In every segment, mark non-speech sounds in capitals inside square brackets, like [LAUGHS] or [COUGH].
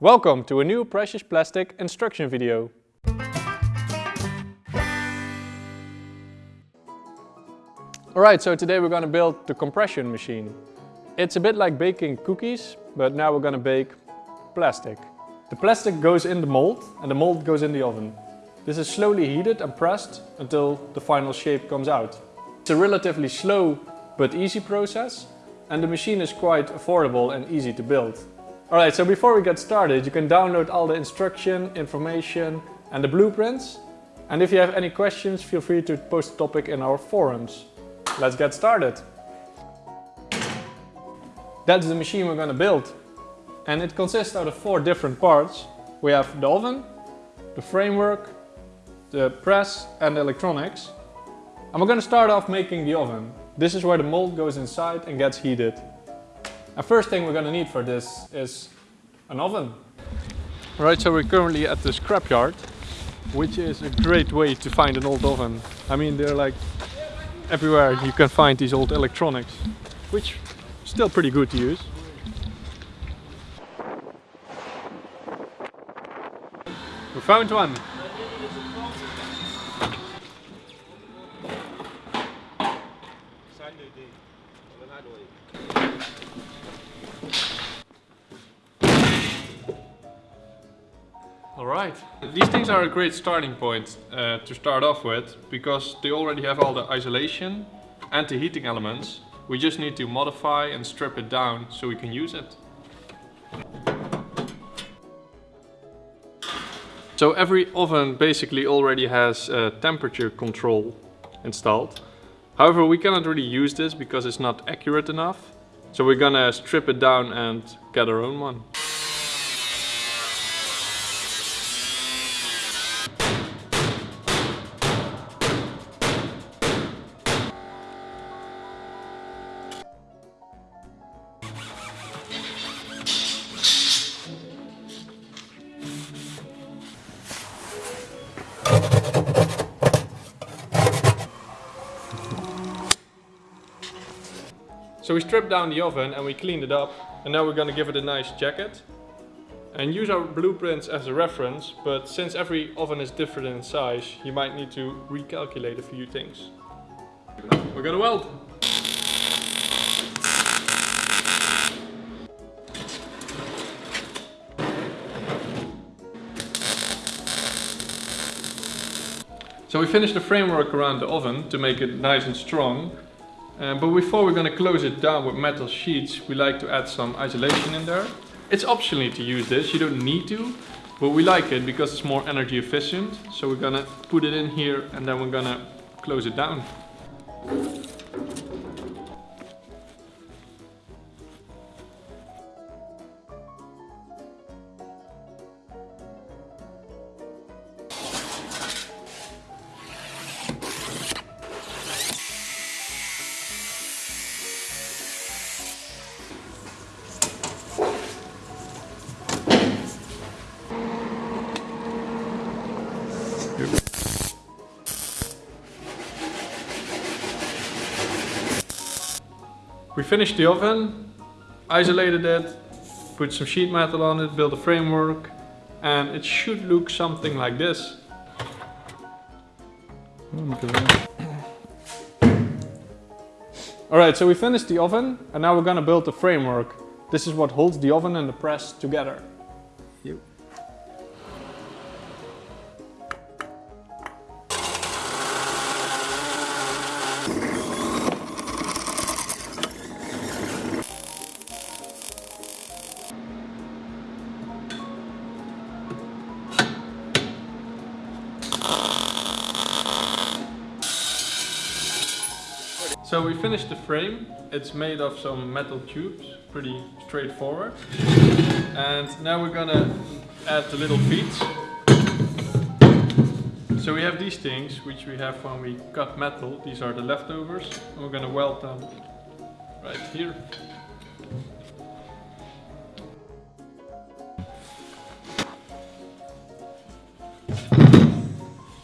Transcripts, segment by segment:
Welcome to a new Precious Plastic instruction video. Alright, so today we're gonna build the compression machine. It's a bit like baking cookies, but now we're gonna bake plastic. The plastic goes in the mold and the mold goes in the oven. This is slowly heated and pressed until the final shape comes out. It's a relatively slow but easy process and the machine is quite affordable and easy to build. Alright, so before we get started, you can download all the instruction, information and the blueprints. And if you have any questions, feel free to post a topic in our forums. Let's get started. That's the machine we're gonna build. And it consists out of four different parts. We have the oven, the framework, the press and the electronics. And we're gonna start off making the oven. This is where the mold goes inside and gets heated. And first thing we're gonna need for this is an oven. Right, so we're currently at the scrapyard, which is a great way to find an old oven. I mean, they're like everywhere you can find these old electronics, which is still pretty good to use. We found one. Alright, these things are a great starting point uh, to start off with because they already have all the isolation and the heating elements. We just need to modify and strip it down so we can use it. So every oven basically already has uh, temperature control installed. However, we cannot really use this because it's not accurate enough. So we're gonna strip it down and get our own one. So we stripped down the oven and we cleaned it up and now we're gonna give it a nice jacket and use our blueprints as a reference but since every oven is different in size you might need to recalculate a few things. We're gonna weld. So we finished the framework around the oven to make it nice and strong uh, but before we're going to close it down with metal sheets, we like to add some isolation in there. It's optional to use this, you don't need to, but we like it because it's more energy efficient. So we're going to put it in here and then we're going to close it down. We finished the oven, isolated it, put some sheet metal on it, built a framework, and it should look something like this. Alright, so we finished the oven, and now we're gonna build the framework. This is what holds the oven and the press together. So we finished the frame. It's made of some metal tubes, pretty straightforward. And now we're gonna add the little feet. So we have these things, which we have when we cut metal. These are the leftovers. And we're gonna weld them right here.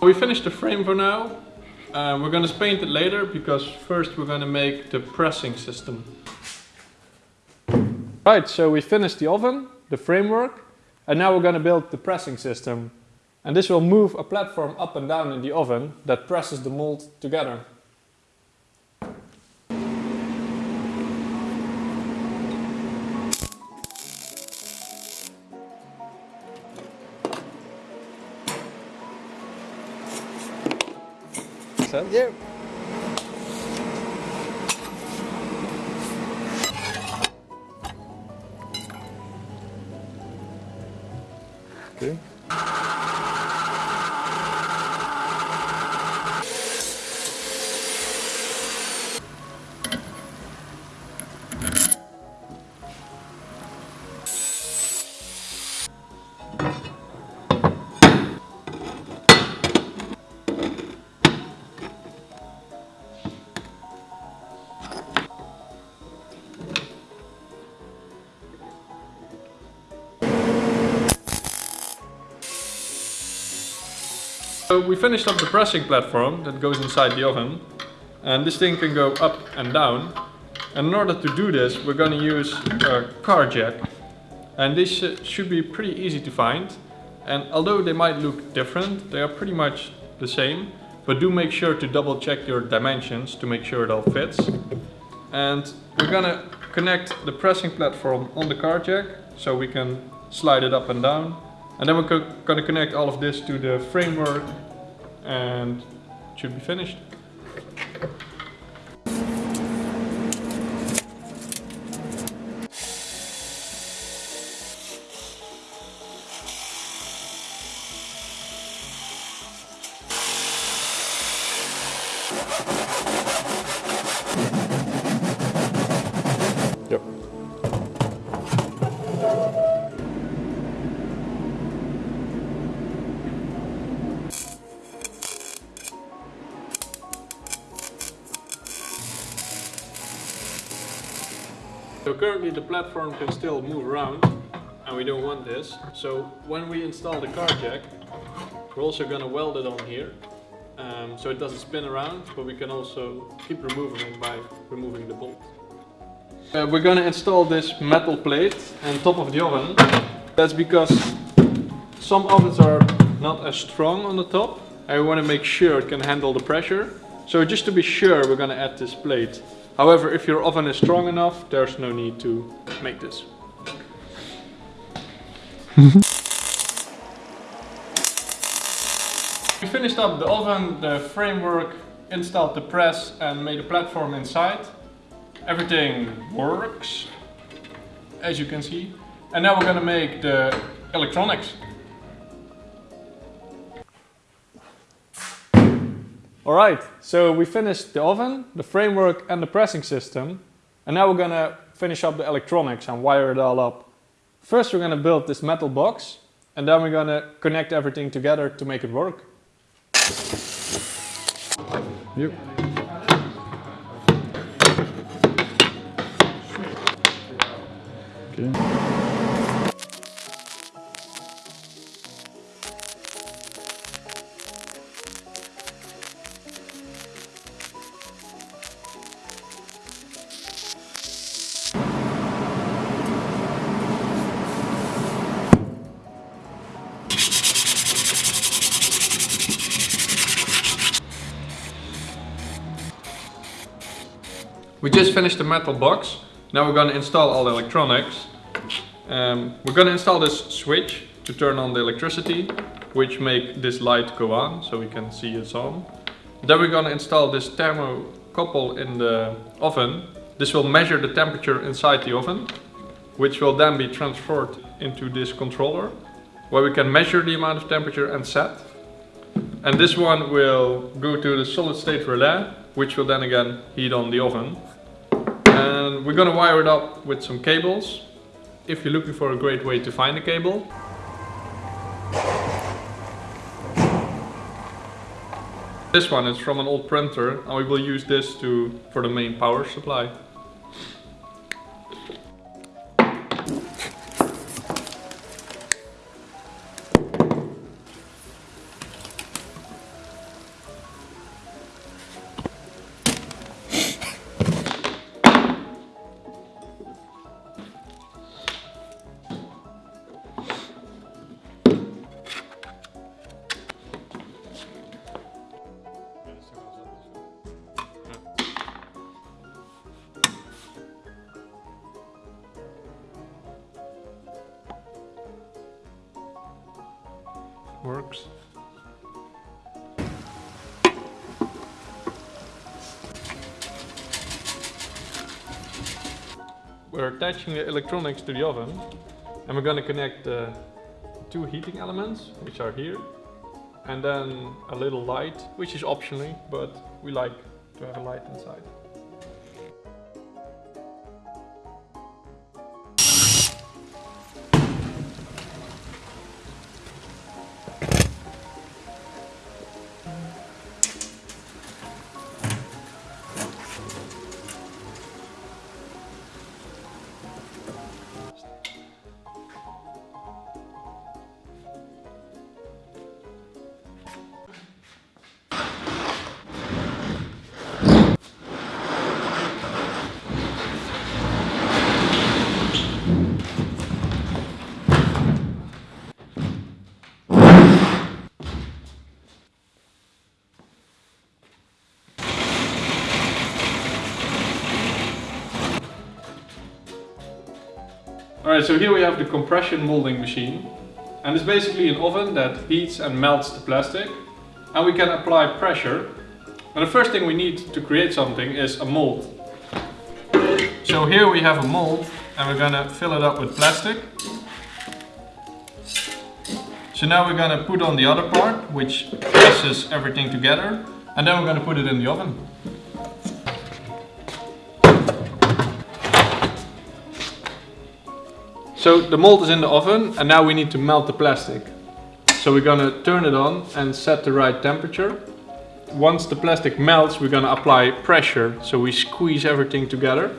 We finished the frame for now. Uh, we're gonna paint it later because first we're gonna make the pressing system. Right, so we finished the oven, the framework, And now we're going to build the pressing system. And this will move a platform up and down in the oven that presses the mold together. Yeah. So we finished up the pressing platform that goes inside the oven and this thing can go up and down. And in order to do this we're going to use a car jack. And this uh, should be pretty easy to find. And although they might look different they are pretty much the same. But do make sure to double check your dimensions to make sure it all fits. And we're gonna connect the pressing platform on the car jack so we can slide it up and down and then we're going to connect all of this to the framework and it should be finished. Currently the platform can still move around and we don't want this. So when we install the car jack, we're also going to weld it on here. Um, so it doesn't spin around, but we can also keep removing it by removing the bolt. Uh, we're going to install this metal plate on top of the oven. That's because some ovens are not as strong on the top. I want to make sure it can handle the pressure. So just to be sure, we're going to add this plate. However, if your oven is strong enough, there's no need to make this. [LAUGHS] we finished up the oven, the framework, installed the press and made a platform inside. Everything works, as you can see. And now we're gonna make the electronics. Alright, so we finished the oven, the framework and the pressing system. And now we're gonna finish up the electronics and wire it all up. First we're gonna build this metal box and then we're gonna connect everything together to make it work. Yep. Okay. We just finished the metal box. Now we're going to install all the electronics. Um, we're going to install this switch to turn on the electricity, which make this light go on, so we can see it's on. Then we're going to install this thermocouple in the oven. This will measure the temperature inside the oven, which will then be transferred into this controller, where we can measure the amount of temperature and set. And this one will go to the solid state relay, which will then again heat on the oven. We're gonna wire it up with some cables. If you're looking for a great way to find a cable. This one is from an old printer and we will use this to for the main power supply. We're attaching the electronics to the oven and we're going to connect the two heating elements, which are here, and then a little light, which is optionally, but we like to have a light inside. So here we have the compression molding machine. And it's basically an oven that heats and melts the plastic. And we can apply pressure. And the first thing we need to create something is a mold. So here we have a mold and we're gonna fill it up with plastic. So now we're gonna put on the other part, which presses everything together. And then we're gonna put it in the oven. So the mold is in the oven and now we need to melt the plastic. So we're gonna turn it on and set the right temperature. Once the plastic melts, we're gonna apply pressure, so we squeeze everything together.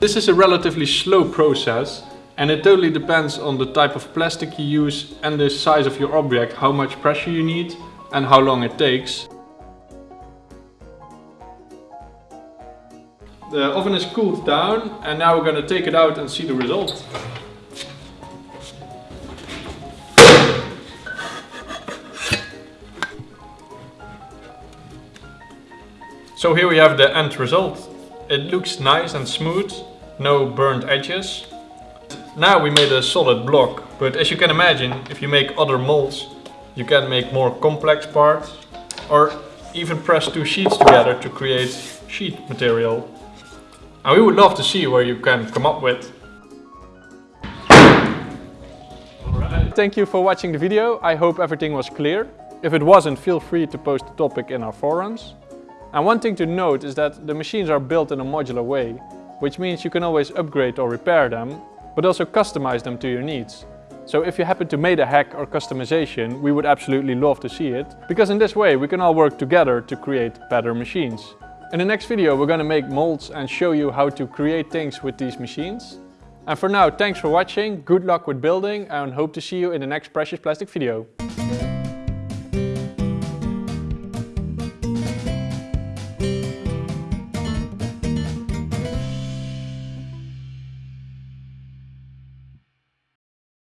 This is a relatively slow process and it totally depends on the type of plastic you use and the size of your object, how much pressure you need and how long it takes. The oven is cooled down and now we're gonna take it out and see the result. So here we have the end result. It looks nice and smooth, no burnt edges. Now we made a solid block, but as you can imagine, if you make other molds, you can make more complex parts or even press two sheets together to create sheet material. And we would love to see where you can come up with. Thank you for watching the video. I hope everything was clear. If it wasn't, feel free to post the topic in our forums. And one thing to note is that the machines are built in a modular way, which means you can always upgrade or repair them, but also customize them to your needs. So if you happen to make a hack or customization, we would absolutely love to see it, because in this way we can all work together to create better machines. In the next video we're gonna make molds and show you how to create things with these machines. And for now, thanks for watching, good luck with building and hope to see you in the next Precious Plastic video.